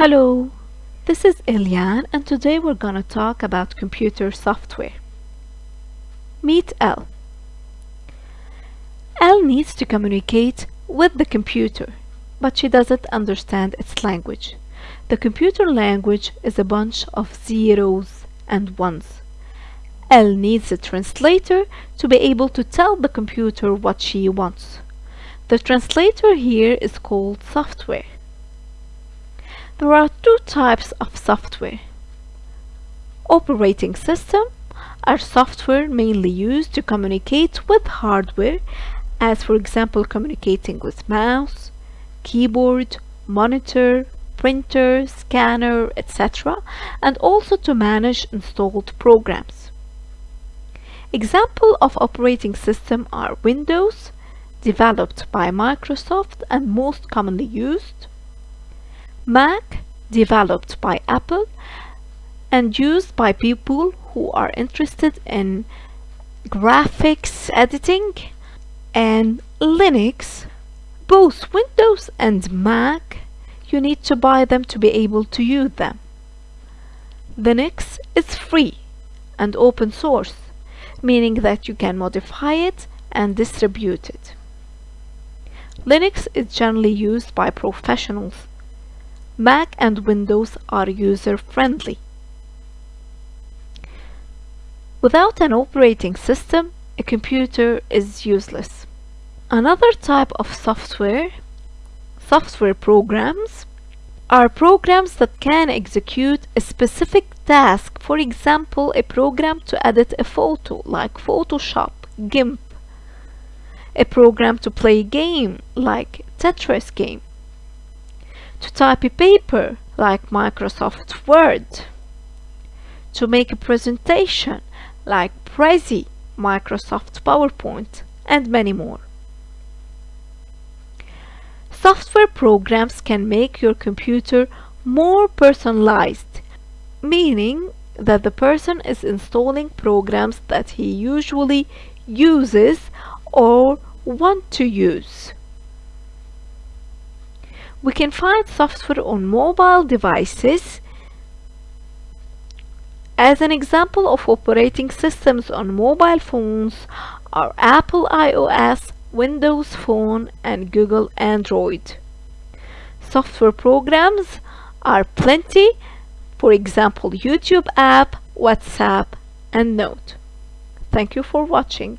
Hello, this is Eliane and today we're gonna talk about computer software. Meet Elle. Elle needs to communicate with the computer, but she doesn't understand its language. The computer language is a bunch of zeros and ones. Elle needs a translator to be able to tell the computer what she wants. The translator here is called software. There are two types of software. Operating system are software mainly used to communicate with hardware as for example communicating with mouse, keyboard, monitor, printer, scanner, etc. and also to manage installed programs. Example of operating system are Windows, developed by Microsoft and most commonly used, Mac, developed by Apple and used by people who are interested in graphics editing and Linux both Windows and Mac. You need to buy them to be able to use them. Linux is free and open source meaning that you can modify it and distribute it. Linux is generally used by professionals Mac and Windows are user-friendly. Without an operating system, a computer is useless. Another type of software, software programs, are programs that can execute a specific task, for example, a program to edit a photo like Photoshop, GIMP, a program to play a game like Tetris game, to type a paper like Microsoft Word, to make a presentation like Prezi, Microsoft PowerPoint, and many more. Software programs can make your computer more personalized, meaning that the person is installing programs that he usually uses or want to use. We can find software on mobile devices. As an example of operating systems on mobile phones are Apple iOS, Windows Phone and Google Android. Software programs are plenty, for example YouTube app, WhatsApp and Note. Thank you for watching.